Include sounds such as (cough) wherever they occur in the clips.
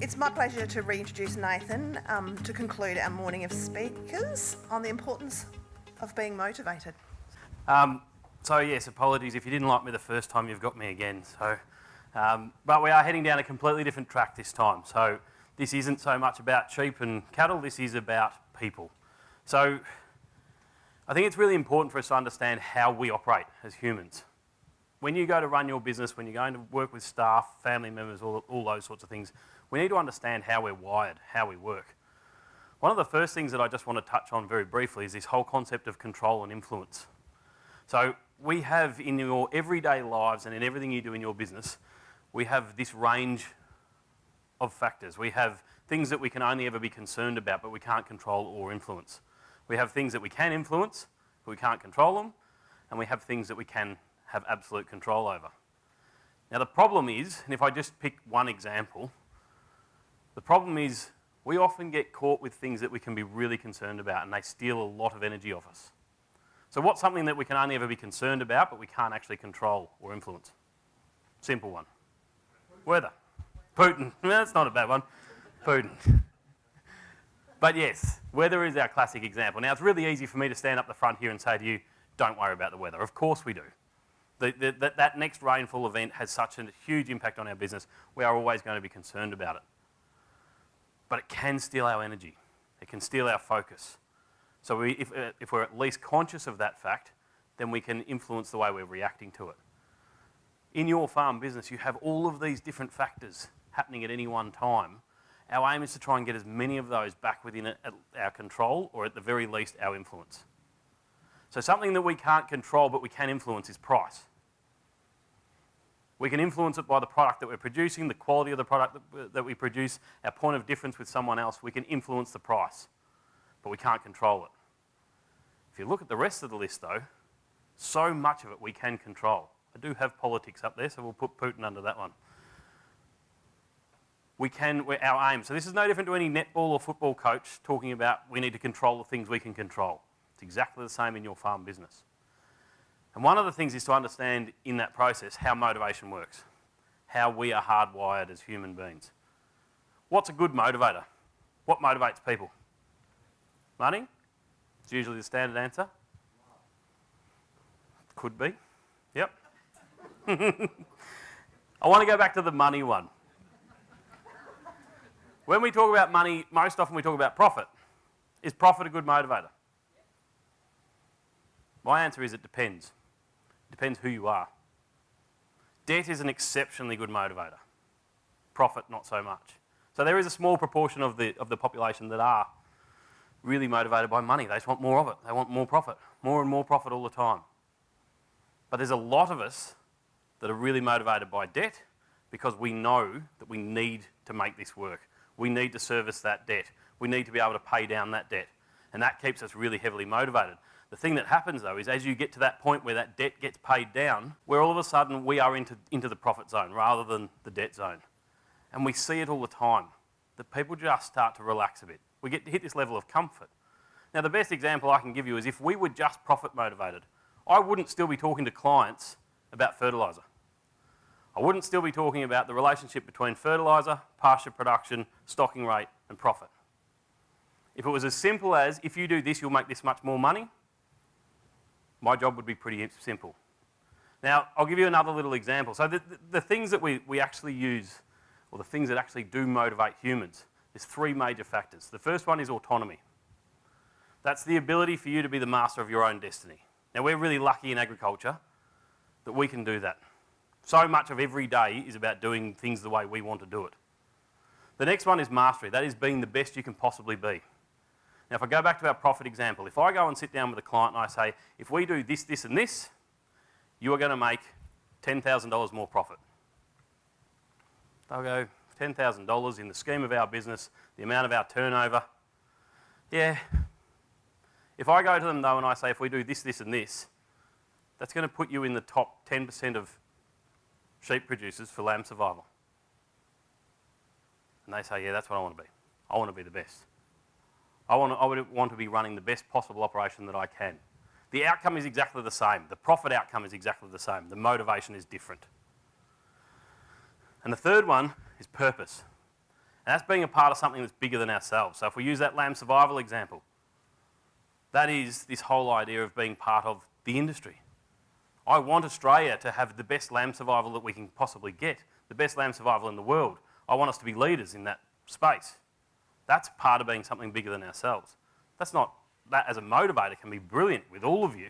It's my pleasure to reintroduce Nathan um, to conclude our morning of speakers on the importance of being motivated. Um, so yes, apologies if you didn't like me the first time, you've got me again. So, um, but we are heading down a completely different track this time. So this isn't so much about sheep and cattle, this is about people. So I think it's really important for us to understand how we operate as humans. When you go to run your business, when you're going to work with staff, family members, all, all those sorts of things, we need to understand how we're wired, how we work. One of the first things that I just want to touch on very briefly is this whole concept of control and influence. So we have in your everyday lives and in everything you do in your business, we have this range of factors. We have things that we can only ever be concerned about, but we can't control or influence. We have things that we can influence, but we can't control them, and we have things that we can have absolute control over. Now the problem is, and if I just pick one example, the problem is we often get caught with things that we can be really concerned about and they steal a lot of energy off us. So what's something that we can only ever be concerned about but we can't actually control or influence? Simple one. Weather. Putin. (laughs) That's not a bad one. Putin. (laughs) But yes, weather is our classic example. Now, it's really easy for me to stand up the front here and say to you, don't worry about the weather. Of course we do. The, the, that, next rainfall event has such a huge impact on our business, we are always going to be concerned about it. But it can steal our energy. It can steal our focus. So we, if, uh, if we're at least conscious of that fact, then we can influence the way we're reacting to it. In your farm business, you have all of these different factors happening at any one time our aim is to try and get as many of those back within our control or at the very least our influence. So something that we can't control but we can influence is price. We can influence it by the product that we're producing, the quality of the product that, that we produce, our point of difference with someone else. We can influence the price, but we can't control it. If you look at the rest of the list though, so much of it we can control. I do have politics up there, so we'll put Putin under that one we can, our aim. So this is no different to any netball or football coach talking about we need to control the things we can control. It's exactly the same in your farm business. And one of the things is to understand in that process how motivation works, how we are hardwired as human beings. What's a good motivator? What motivates people? Money? It's usually the standard answer. Could be. Yep. (laughs) I want to go back to the money one. When we talk about money, most often we talk about profit. Is profit a good motivator? My answer is it depends. Depends who you are. Debt is an exceptionally good motivator. Profit, not so much. So there is a small proportion of the, of the population that are really motivated by money. They just want more of it. They want more profit, more and more profit all the time. But there's a lot of us that are really motivated by debt because we know that we need to make this work we need to service that debt. We need to be able to pay down that debt. And that keeps us really heavily motivated. The thing that happens though is as you get to that point where that debt gets paid down, where all of a sudden we are into, into the profit zone rather than the debt zone. And we see it all the time, that people just start to relax a bit. We get to hit this level of comfort. Now the best example I can give you is if we were just profit motivated, I wouldn't still be talking to clients about fertiliser. I wouldn't still be talking about the relationship between fertiliser, pasture production, stocking rate and profit. If it was as simple as, if you do this, you'll make this much more money, my job would be pretty simple. Now, I'll give you another little example. So the, the, the things that we, we actually use, or the things that actually do motivate humans, there's three major factors. The first one is autonomy. That's the ability for you to be the master of your own destiny. Now, we're really lucky in agriculture that we can do that. So much of every day is about doing things the way we want to do it. The next one is mastery. That is being the best you can possibly be. Now, if I go back to our profit example, if I go and sit down with a client and I say, if we do this, this, and this, you are going to make $10,000 more profit. They'll go, $10,000 in the scheme of our business, the amount of our turnover. Yeah. If I go to them though and I say, if we do this, this, and this, that's going to put you in the top 10% of sheep producers for lamb survival. And they say, yeah, that's what I want to be. I want to be the best. I want to, I would want to be running the best possible operation that I can. The outcome is exactly the same. The profit outcome is exactly the same. The motivation is different. And the third one is purpose. And that's being a part of something that's bigger than ourselves. So if we use that lamb survival example, that is this whole idea of being part of the industry. I want Australia to have the best lamb survival that we can possibly get, the best lamb survival in the world. I want us to be leaders in that space. That's part of being something bigger than ourselves. That's not, that as a motivator can be brilliant with all of you.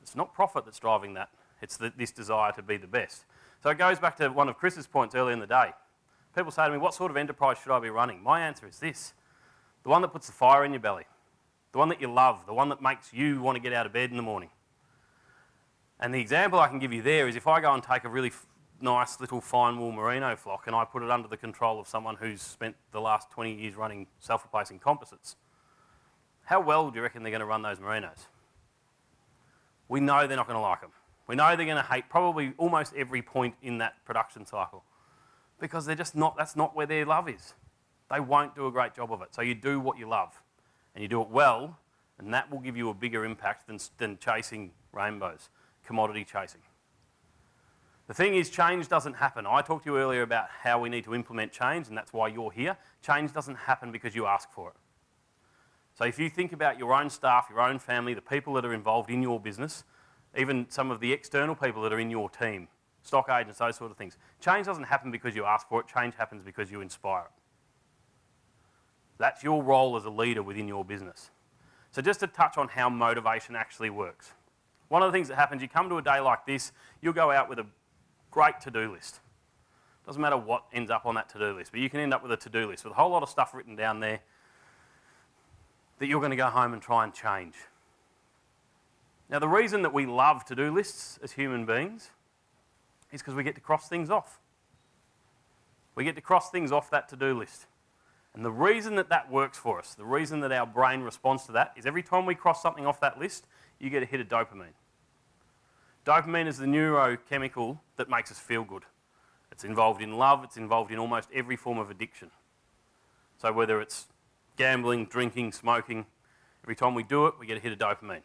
It's not profit that's driving that. It's the, this desire to be the best. So it goes back to one of Chris's points earlier in the day. People say to me, what sort of enterprise should I be running? My answer is this. The one that puts the fire in your belly. The one that you love. The one that makes you want to get out of bed in the morning. And the example I can give you there is if I go and take a really nice little fine wool merino flock and I put it under the control of someone who's spent the last 20 years running self-replacing composites, how well do you reckon they're going to run those merinos? We know they're not going to like them. We know they're going to hate probably almost every point in that production cycle because they're just not, that's not where their love is. They won't do a great job of it. So you do what you love and you do it well and that will give you a bigger impact than, than chasing rainbows, commodity chasing. The thing is, change doesn't happen. I talked to you earlier about how we need to implement change, and that's why you're here. Change doesn't happen because you ask for it. So if you think about your own staff, your own family, the people that are involved in your business, even some of the external people that are in your team, stock agents, those sort of things. Change doesn't happen because you ask for it, change happens because you inspire it. That's your role as a leader within your business. So just to touch on how motivation actually works. One of the things that happens, you come to a day like this, you'll go out with a great to-do list. Doesn't matter what ends up on that to-do list, but you can end up with a to-do list with a whole lot of stuff written down there that you're going to go home and try and change. Now, the reason that we love to-do lists as human beings is because we get to cross things off. We get to cross things off that to-do list. And the reason that that works for us, the reason that our brain responds to that, is every time we cross something off that list, you get a hit of dopamine. Dopamine is the neurochemical that makes us feel good. It's involved in love, it's involved in almost every form of addiction. So whether it's gambling, drinking, smoking, every time we do it, we get a hit of dopamine.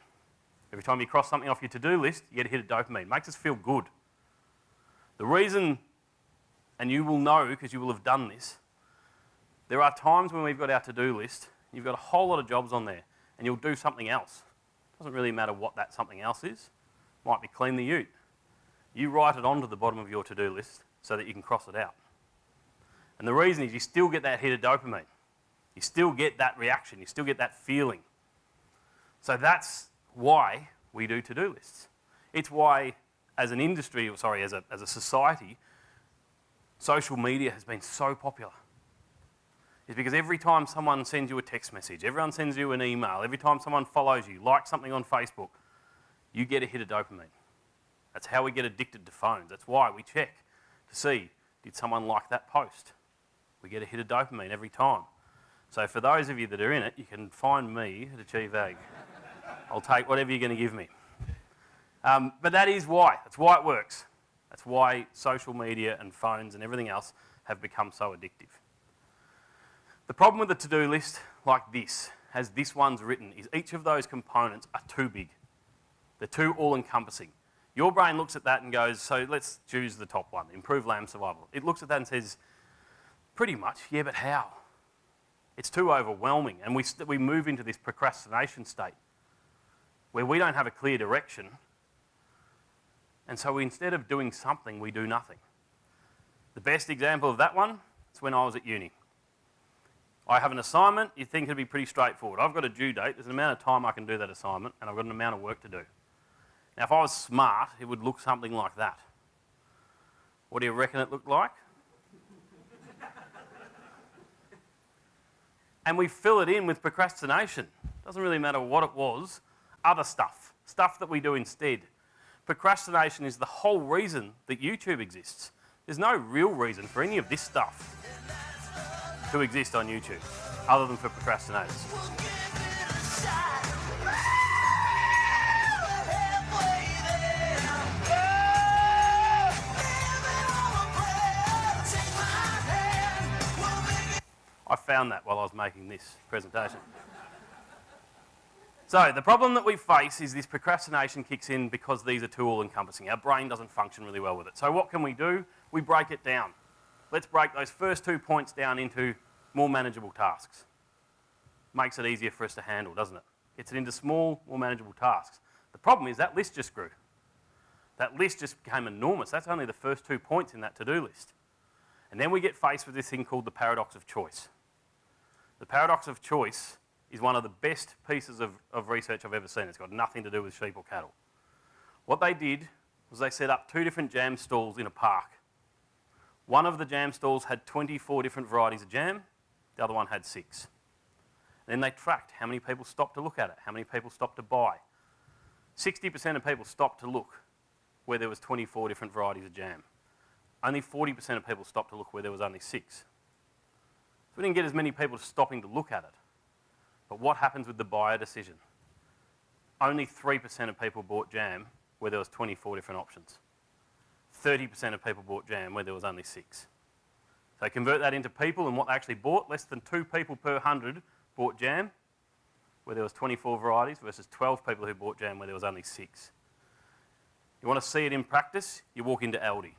Every time you cross something off your to-do list, you get a hit of dopamine. It makes us feel good. The reason, and you will know because you will have done this, there are times when we've got our to-do list, you've got a whole lot of jobs on there, and you'll do something else. It doesn't really matter what that something else is. Might be clean the ute. You write it onto the bottom of your to-do list so that you can cross it out. And the reason is you still get that hit of dopamine. You still get that reaction. You still get that feeling. So that's why we do to-do lists. It's why, as an industry, or sorry, as a, as a society, social media has been so popular. It's because every time someone sends you a text message, everyone sends you an email, every time someone follows you, likes something on Facebook, you get a hit of dopamine. That's how we get addicted to phones. That's why we check to see, did someone like that post? We get a hit of dopamine every time. So for those of you that are in it, you can find me at Achieve Ag. (laughs) I'll take whatever you're going to give me. Um, but that is why. That's why it works. That's why social media and phones and everything else have become so addictive. The problem with the to-do list like this, as this one's written, is each of those components are too big. They're too all-encompassing. Your brain looks at that and goes, so let's choose the top one, improve lamb survival. It looks at that and says, pretty much, yeah, but how? It's too overwhelming. And we, we move into this procrastination state where we don't have a clear direction. And so instead of doing something, we do nothing. The best example of that one is when I was at uni. I have an assignment, you think it'd be pretty straightforward. I've got a due date, there's an amount of time I can do that assignment, and I've got an amount of work to do. Now, if I was smart, it would look something like that. What do you reckon it looked like? (laughs) and we fill it in with procrastination. Doesn't really matter what it was, other stuff, stuff that we do instead. Procrastination is the whole reason that YouTube exists. There's no real reason for any of this stuff to exist on YouTube, other than for procrastinators. I found that while I was making this presentation. So the problem that we face is this procrastination kicks in because these are too all-encompassing. Our brain doesn't function really well with it. So what can we do? We break it down. let's break those first two points down into more manageable tasks. Makes it easier for us to handle, doesn't it? Gets it into small, more manageable tasks. The problem is that list just grew. That list just became enormous. That's only the first two points in that to-do list. And then we get faced with this thing called the paradox of choice. The paradox of choice is one of the best pieces of, of research I've ever seen. It's got nothing to do with sheep or cattle. What they did was they set up two different jam stalls in a park. One of the jam stalls had 24 different varieties of jam, the other one had six. Then they tracked how many people stopped to look at it, how many people stopped to buy. 60% of people stopped to look where there was 24 different varieties of jam. Only 40% of people stopped to look where there was only six. So we didn't get as many people stopping to look at it. But what happens with the buyer decision? Only 3% of people bought jam where there was 24 different options. 30% of people bought jam where there was only six. So convert that into people and what they actually bought. Less than two people per 100 bought jam where there was 24 varieties versus 12 people who bought jam where there was only six. You want to see it in practice? You walk into Aldi.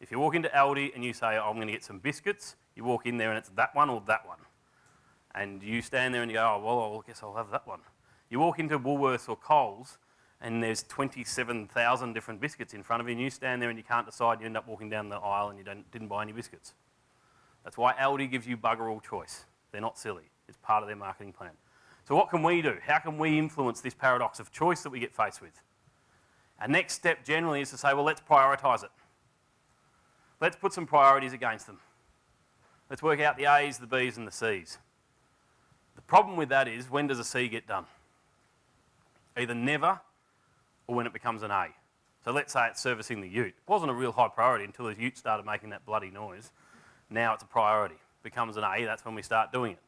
If you walk into Aldi and you say, oh, I'm going to get some biscuits, you walk in there and it's that one or that one. And you stand there and you go, oh, well, I guess I'll have that one. You walk into Woolworths or Coles and there's 27,000 different biscuits in front of you and you stand there and you can't decide, you end up walking down the aisle and you didn't buy any biscuits. That's why Aldi gives you bugger all choice. They're not silly. It's part of their marketing plan. So what can we do? How can we influence this paradox of choice that we get faced with? Our next step generally is to say, well, let's prioritise it. Let's put some priorities against them. Let's work out the A's, the B's and the C's. The problem with that is, when does a C get done? Either never or when it becomes an A. So let's say it's servicing the ute. It wasn't a real high priority until the ute started making that bloody noise. Now it's a priority. It Becomes an A, that's when we start doing it.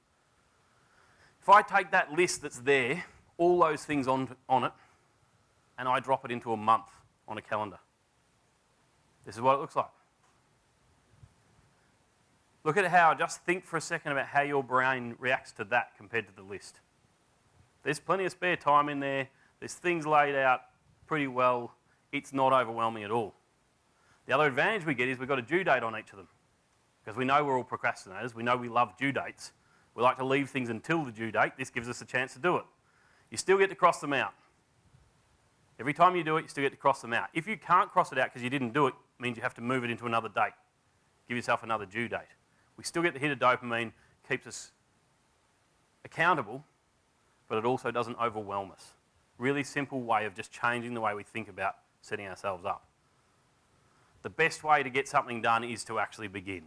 If I take that list that's there, all those things on, on it, and I drop it into a month on a calendar, this is what it looks like. Look at how, just think for a second about how your brain reacts to that compared to the list. There's plenty of spare time in there. There's things laid out pretty well. It's not overwhelming at all. The other advantage we get is we've got a due date on each of them. Because we know we're all procrastinators. We know we love due dates. We like to leave things until the due date. This gives us a chance to do it. You still get to cross them out. Every time you do it, you still get to cross them out. If you can't cross it out because you didn't do it, it means you have to move it into another date. Give yourself another due date. We still get the hit of dopamine, keeps us accountable, but it also doesn't overwhelm us. Really simple way of just changing the way we think about setting ourselves up. The best way to get something done is to actually begin.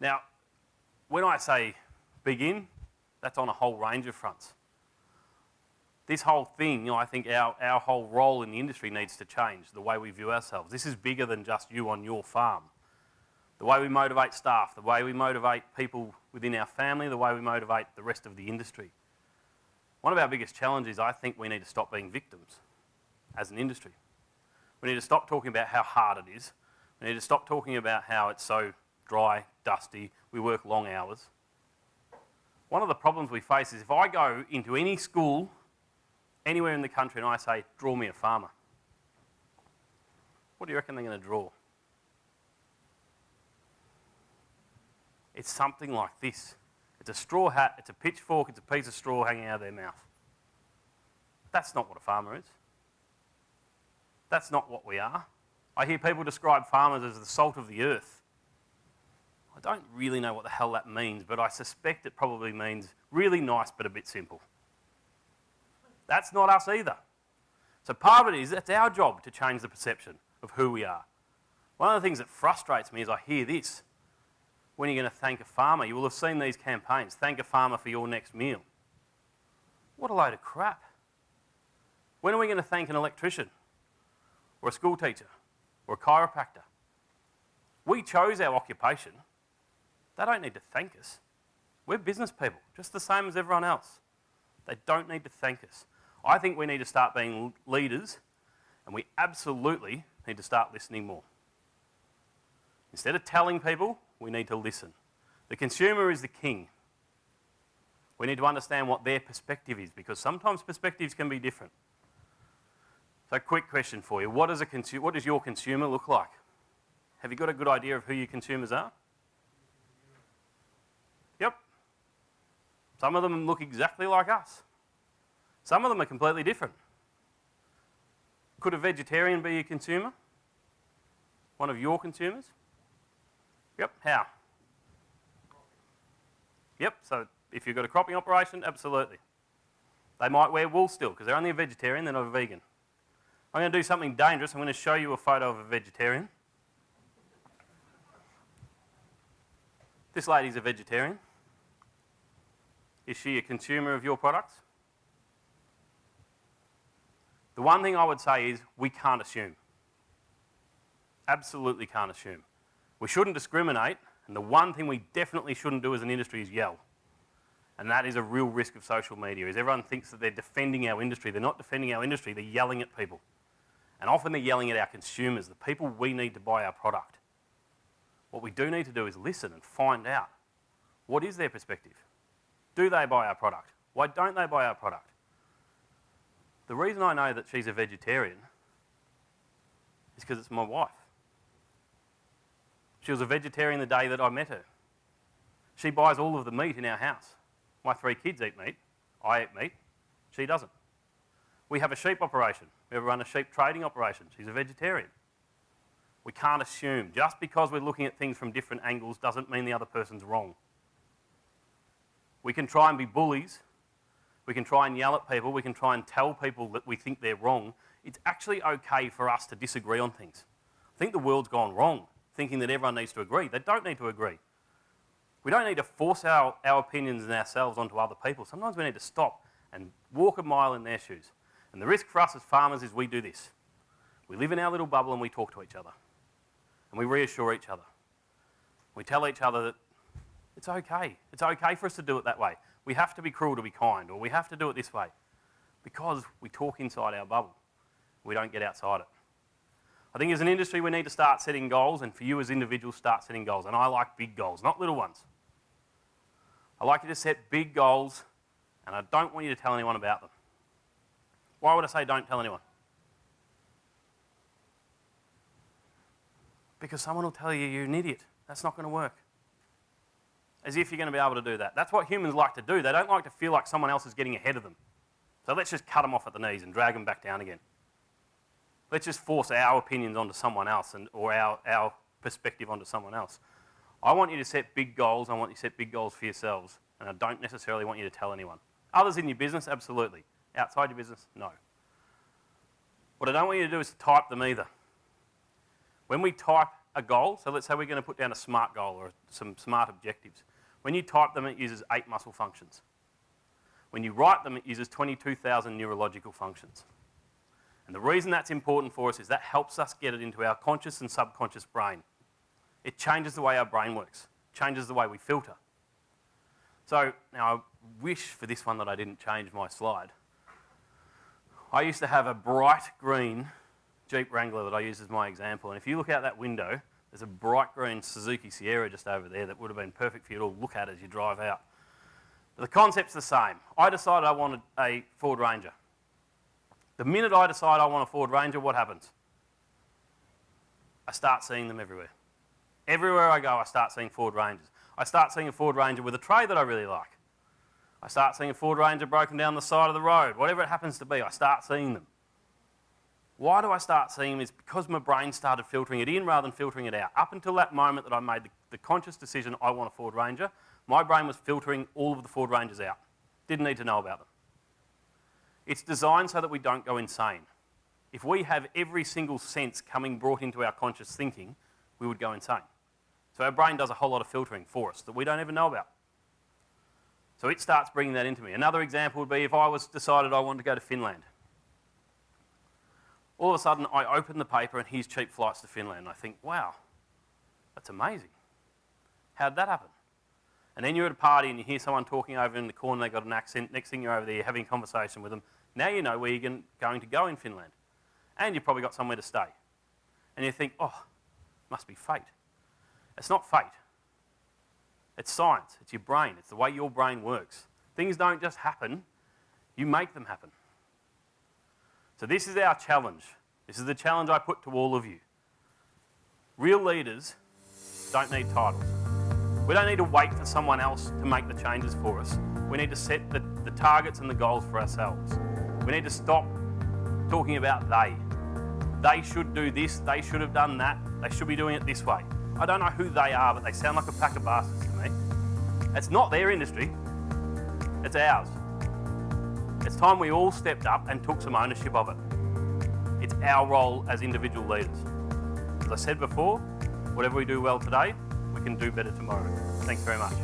Now, when I say begin, that's on a whole range of fronts. This whole thing, you know, I think our, our whole role in the industry needs to change, the way we view ourselves. This is bigger than just you on your farm. The way we motivate staff, the way we motivate people within our family, the way we motivate the rest of the industry. One of our biggest challenges, I think we need to stop being victims as an industry. We need to stop talking about how hard it is. We need to stop talking about how it's so dry, dusty, we work long hours. One of the problems we face is if I go into any school anywhere in the country and I say, draw me a farmer, what do you reckon they're going to draw? It's something like this. It's a straw hat, it's a pitchfork, it's a piece of straw hanging out of their mouth. That's not what a farmer is. That's not what we are. I hear people describe farmers as the salt of the earth. I don't really know what the hell that means, but I suspect it probably means really nice but a bit simple. That's not us either. So part of it is that's our job to change the perception of who we are. One of the things that frustrates me is I hear this. When are you going to thank a farmer? You will have seen these campaigns. Thank a farmer for your next meal. What a load of crap. When are we going to thank an electrician? Or a school teacher? Or a chiropractor? We chose our occupation. They don't need to thank us. We're business people, just the same as everyone else. They don't need to thank us. I think we need to start being leaders, and we absolutely need to start listening more. Instead of telling people, we need to listen. The consumer is the king. We need to understand what their perspective is because sometimes perspectives can be different. So, quick question for you: What does a what does your consumer look like? Have you got a good idea of who your consumers are? Yep. Some of them look exactly like us. Some of them are completely different. Could a vegetarian be a consumer? One of your consumers? Yep, how? Yep, so if you've got a cropping operation, absolutely. They might wear wool still because they're only a vegetarian, they're not a vegan. I'm going to do something dangerous. I'm going to show you a photo of a vegetarian. This lady's a vegetarian. Is she a consumer of your products? The one thing I would say is we can't assume. Absolutely can't assume. We shouldn't discriminate, and the one thing we definitely shouldn't do as an industry is yell. And that is a real risk of social media, is everyone thinks that they're defending our industry. They're not defending our industry, they're yelling at people. And often they're yelling at our consumers, the people we need to buy our product. What we do need to do is listen and find out what is their perspective. Do they buy our product? Why don't they buy our product? The reason I know that she's a vegetarian is because it's my wife. She was a vegetarian the day that I met her. She buys all of the meat in our house. My three kids eat meat. I eat meat. She doesn't. We have a sheep operation. We run a sheep trading operation. She's a vegetarian. We can't assume. Just because we're looking at things from different angles doesn't mean the other person's wrong. We can try and be bullies. We can try and yell at people. We can try and tell people that we think they're wrong. It's actually okay for us to disagree on things. I think the world's gone wrong, thinking that everyone needs to agree. They don't need to agree. We don't need to force our, our opinions and ourselves onto other people. Sometimes we need to stop and walk a mile in their shoes. And the risk for us as farmers is we do this. We live in our little bubble and we talk to each other. And we reassure each other. We tell each other that it's okay. It's okay for us to do it that way. We have to be cruel to be kind, or we have to do it this way. Because we talk inside our bubble. We don't get outside it. I think as an industry, we need to start setting goals, and for you as individuals, start setting goals. And I like big goals, not little ones. I like you to set big goals, and I don't want you to tell anyone about them. Why would I say don't tell anyone? Because someone will tell you you're an idiot. That's not going to work. As if you're going to be able to do that. That's what humans like to do. They don't like to feel like someone else is getting ahead of them. So let's just cut them off at the knees and drag them back down again. Let's just force our opinions onto someone else and, or our, our perspective onto someone else. I want you to set big goals. I want you to set big goals for yourselves. And I don't necessarily want you to tell anyone. Others in your business, absolutely. Outside your business, no. What I don't want you to do is type them either. When we type a goal, so let's say we're going to put down a SMART goal or some SMART objectives. When you type them, it uses eight muscle functions. When you write them, it uses 22,000 neurological functions. And the reason that's important for us is that helps us get it into our conscious and subconscious brain. It changes the way our brain works, changes the way we filter. So now I wish for this one that I didn't change my slide. I used to have a bright green Jeep Wrangler that I use as my example. And if you look out that window, there's a bright green Suzuki Sierra just over there that would have been perfect for you to look at as you drive out. But the concept's the same. I decided I wanted a Ford Ranger. The minute I decide I want a Ford Ranger, what happens? I start seeing them everywhere. Everywhere I go, I start seeing Ford Rangers. I start seeing a Ford Ranger with a tray that I really like. I start seeing a Ford Ranger broken down the side of the road. Whatever it happens to be, I start seeing them. Why do I start seeing them? Is because my brain started filtering it in rather than filtering it out. Up until that moment that I made the, the conscious decision I want a Ford Ranger, my brain was filtering all of the Ford Rangers out. Didn't need to know about them. It's designed so that we don't go insane. If we have every single sense coming brought into our conscious thinking, we would go insane. So our brain does a whole lot of filtering for us that we don't even know about. So it starts bringing that into me. Another example would be if I was decided I wanted to go to Finland. All of a sudden, I open the paper and here's cheap flights to Finland. And I think, wow, that's amazing. How did that happen? And then you're at a party and you hear someone talking over in the corner, they've got an accent. Next thing you're over there, having a conversation with them. Now you know where you're going to go in Finland. And you've probably got somewhere to stay. And you think, oh, must be fate. It's not fate. It's science. It's your brain. It's the way your brain works. Things don't just happen, you make them happen. So this is our challenge. This is the challenge I put to all of you. Real leaders don't need titles. We don't need to wait for someone else to make the changes for us. We need to set the, the targets and the goals for ourselves. We need to stop talking about they. They should do this, they should have done that, they should be doing it this way. I don't know who they are, but they sound like a pack of bastards to me. It's not their industry, it's ours. It's time we all stepped up and took some ownership of it. It's our role as individual leaders. As I said before, whatever we do well today, we can do better tomorrow. Thanks very much.